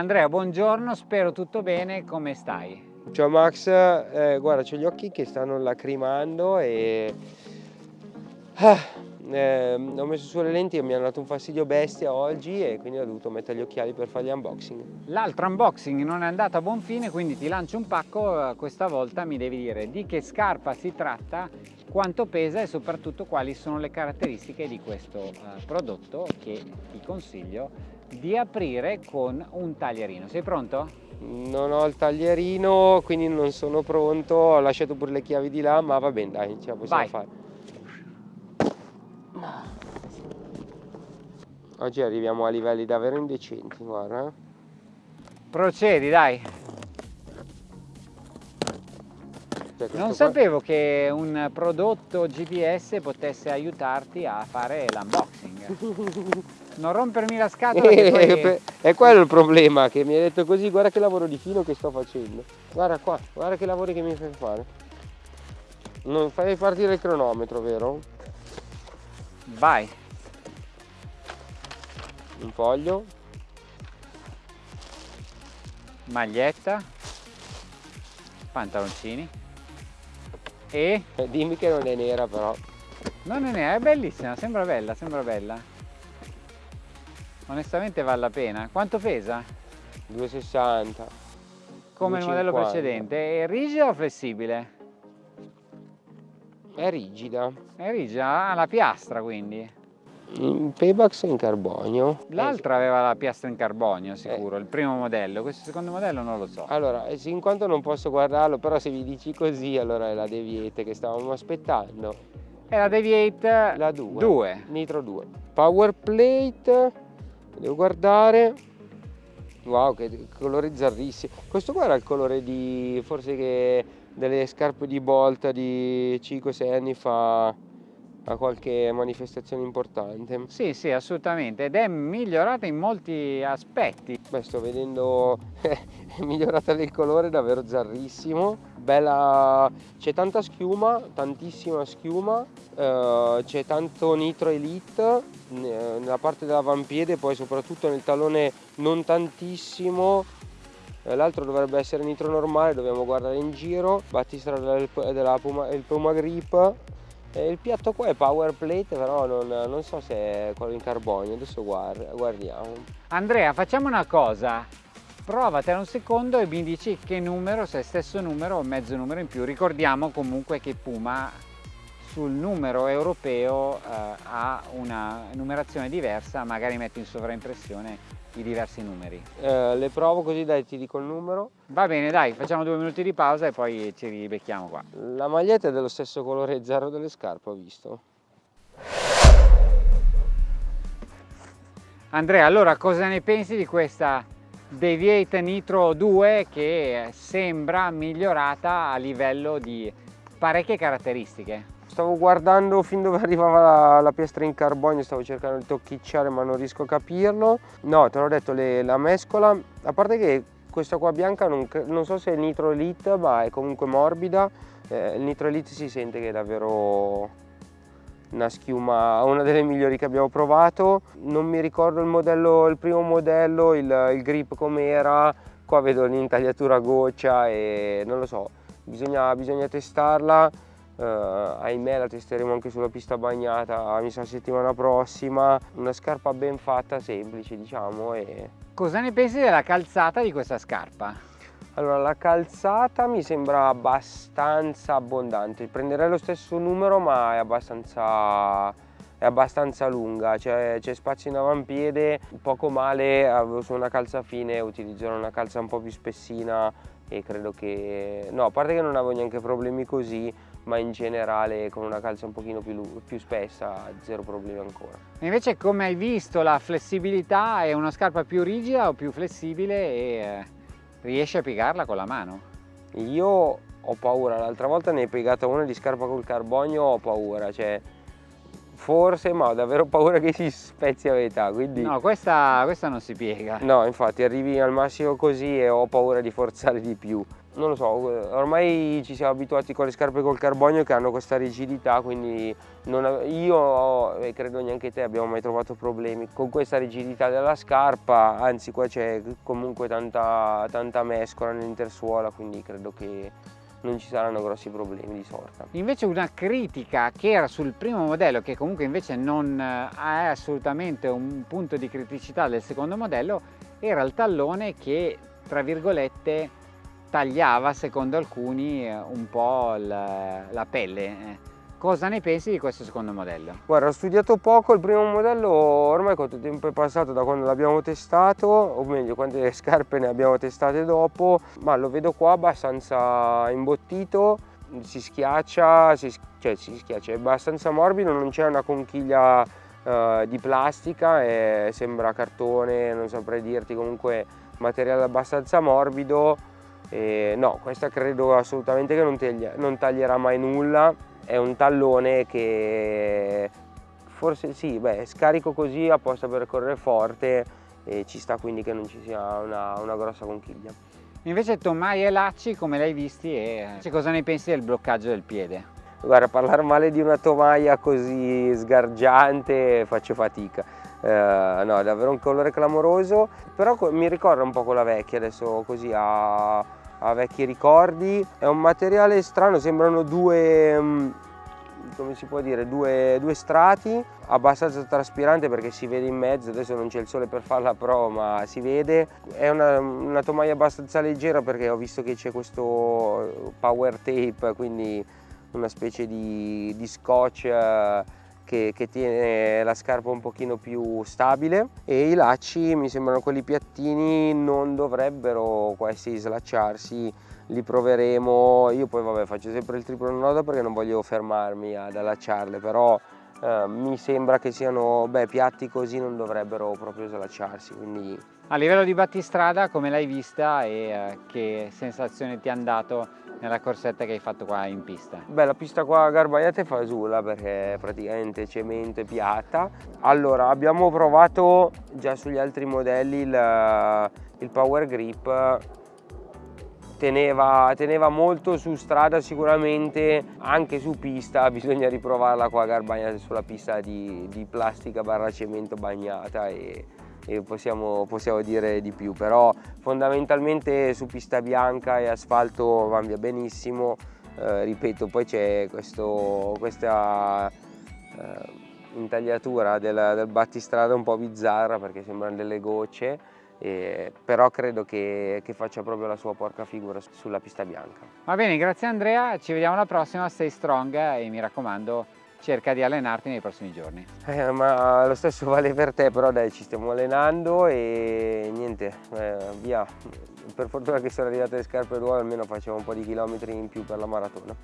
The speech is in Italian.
Andrea, buongiorno, spero tutto bene, come stai? Ciao Max, eh, guarda, ho gli occhi che stanno lacrimando e... Ah, eh, ho messo su le lenti e mi hanno dato un fastidio bestia oggi e quindi ho dovuto mettere gli occhiali per fare gli unboxing. L'altro unboxing non è andato a buon fine, quindi ti lancio un pacco, questa volta mi devi dire di che scarpa si tratta, quanto pesa e soprattutto quali sono le caratteristiche di questo uh, prodotto che ti consiglio di aprire con un taglierino. Sei pronto? Non ho il taglierino, quindi non sono pronto, ho lasciato pure le chiavi di là, ma va bene, dai, ce la possiamo Vai. fare. Oggi arriviamo a livelli davvero indecenti, guarda. Procedi, dai. Cioè, Non qua- sapevo che un prodotto GPS potesse aiutarti a fare l'unboxing. Non rompermi la scatola Eh, poi... per- È quello il problema, che mi hai detto così, guarda che lavoro di fino che sto facendo. Guarda qua, guarda che lavori che mi fai fare. Non fai partire il cronometro, vero? Vai. Un foglio. Maglietta. Pantaloncini. E... Eh, dimmi che non è nera però. Non è nera, è bellissima, sembra bella, sembra bella. Onestamente vale la pena. Quanto pesa? 2,60. Come il modello 2,50. precedente. È rigida o flessibile? È rigida. È rigida, ha la piastra quindi. In Paybax è in carbonio. L'altra aveva la piastra in carbonio sicuro, il primo modello. Questo secondo modello non lo so. Allora, eh, in quanto non posso guardarlo, però se vi dici così, allora è la Deviate che stavamo aspettando. È la Deviate La 2. 2. Nitro 2. Power plate. Devo guardare. Wow, che colore zarrissimo. Questo qua era il colore di forse che delle scarpe di Bolta di 5-6 anni fa a qualche manifestazione importante. Sì, sì, assolutamente. Ed è migliorata in molti aspetti. Beh, sto vedendo è migliorata del colore, davvero zarrissimo. Bella, c'è tanta schiuma, tantissima schiuma, eh, c'è tanto nitro elite eh, nella parte dell'avampiede, poi soprattutto nel tallone non tantissimo. Eh, L'altro dovrebbe essere nitro normale, dobbiamo guardare in giro. Battistrada del, della Puma, il Puma Grip. E il piatto qua è power plate, però non, non so se è quello in carbonio, adesso guard- guardiamo. Andrea, facciamo una cosa. Provatela un secondo e mi dici che numero, se è stesso numero o mezzo numero in più. Ricordiamo comunque che Puma sul numero europeo eh, ha una numerazione diversa, magari metto in sovraimpressione i diversi numeri. Eh, le provo così dai ti dico il numero. Va bene, dai, facciamo due minuti di pausa e poi ci ribecchiamo qua. La maglietta è dello stesso colore zero delle scarpe, ho visto. Andrea, allora cosa ne pensi di questa Deviate Nitro 2 che sembra migliorata a livello di parecchie caratteristiche? Stavo guardando fin dove arrivava la, la piastra in carbonio, stavo cercando di tocchicciare ma non riesco a capirlo. No, te l'ho detto, le- la mescola, a parte che questa qua bianca non, non so se è Nitro Elite, ma è comunque morbida. Eh, il Nitro Elite si sente che è davvero una schiuma, una delle migliori che abbiamo provato. Non mi ricordo il modello, il primo modello, il, il grip com'era. Qua vedo l'intagliatura goccia e non lo so, bisogna, bisogna testarla. Eh, ahimè la testeremo anche sulla pista bagnata, mi sa settimana prossima. Una scarpa ben fatta, semplice diciamo. E... Cosa ne pensi della calzata di questa scarpa? Allora la calzata mi sembra abbastanza abbondante, prenderei lo stesso numero ma è abbastanza, è abbastanza lunga, c'è, c'è spazio in avampiede, poco male avevo su una calza fine, utilizzerò una calza un po' più spessina e credo che, no a parte che non avevo neanche problemi così, ma in generale con una calza un pochino più, più spessa zero problemi ancora. Invece come hai visto la flessibilità è una scarpa più rigida o più flessibile e eh, riesci a piegarla con la mano? Io ho paura, l'altra volta ne hai piegata una di scarpa col carbonio, ho paura, cioè forse ma ho davvero paura che si spezzi a metà, quindi No, questa, questa non si piega. no, infatti arrivi al massimo così e ho paura di forzare di più. non lo so, ormai ci siamo abituati con le scarpe col carbonio che hanno questa rigidità, quindi non, io e credo neanche te abbiamo mai trovato problemi con questa rigidità della scarpa, anzi qua c'è comunque tanta, tanta mescola nell'intersuola, quindi credo che non ci saranno grossi problemi di sorta. Invece una critica che era sul primo modello, che comunque invece non è assolutamente un punto di criticità del secondo modello, era il tallone che, tra virgolette, tagliava secondo alcuni eh, un po' la, la pelle. Eh. Cosa ne pensi di questo secondo modello? Guarda, ho studiato poco, il primo modello ormai quanto tempo è passato da quando l'abbiamo testato, o meglio quante scarpe ne abbiamo testate dopo, ma lo vedo qua abbastanza imbottito, si schiaccia, si, cioè si schiaccia, è abbastanza morbido, non c'è una conchiglia uh, di plastica, è, sembra cartone, non saprei dirti, comunque materiale abbastanza morbido, e no, questa credo assolutamente che non, taglia, non taglierà mai nulla, è un tallone che forse sì, beh, scarico così apposta per correre forte e ci sta quindi che non ci sia una, una grossa conchiglia. Invece Tomai e Lacci come l'hai visti e cioè, cosa ne pensi del bloccaggio del piede? Guarda, parlare male di una tomaia così sgargiante faccio fatica. Eh, no, è davvero un colore clamoroso, però mi ricorda un po' quella vecchia adesso così a a vecchi ricordi. È un materiale strano, sembrano due, mm, come si può dire, due, due strati, abbastanza traspirante perché si vede in mezzo, adesso non c'è il sole per fare la prova ma si vede. È una, una tomaia abbastanza leggera perché ho visto che c'è questo power tape, quindi una specie di, di scotch eh, che, che, tiene la scarpa un pochino più stabile. E i lacci mi sembrano quelli piattini non dovrebbero questi slacciarsi. Li proveremo. Io poi vabbè faccio sempre il triplo nodo perché non voglio fermarmi ad allacciarle però eh, mi sembra che siano beh, piatti così non dovrebbero proprio slacciarsi quindi a livello di battistrada come l'hai vista e eh, che sensazione ti hanno dato nella corsetta che hai fatto qua in pista? Beh, la pista qua a Garbagliate fa sulla perché praticamente cemento e piatta. Allora, abbiamo provato già sugli altri modelli il, il Power Grip Teneva, teneva, molto su strada sicuramente, anche su pista bisogna riprovarla qua a Garbagnate sulla pista di, di plastica barra cemento bagnata e e possiamo, possiamo, dire di più, però fondamentalmente su pista bianca e asfalto va via benissimo, eh, ripeto poi c'è questa eh, intagliatura del, del, battistrada un po' bizzarra perché sembrano delle gocce, eh, però credo che, che, faccia proprio la sua porca figura sulla pista bianca. Va bene, grazie Andrea, ci vediamo alla prossima, stay strong e mi raccomando cerca di allenarti nei prossimi giorni. Eh, ma lo stesso vale per te, però dai, ci stiamo allenando e niente, eh, via. Per fortuna che sono arrivate le scarpe nuove, almeno facciamo un po' di chilometri in più per la maratona.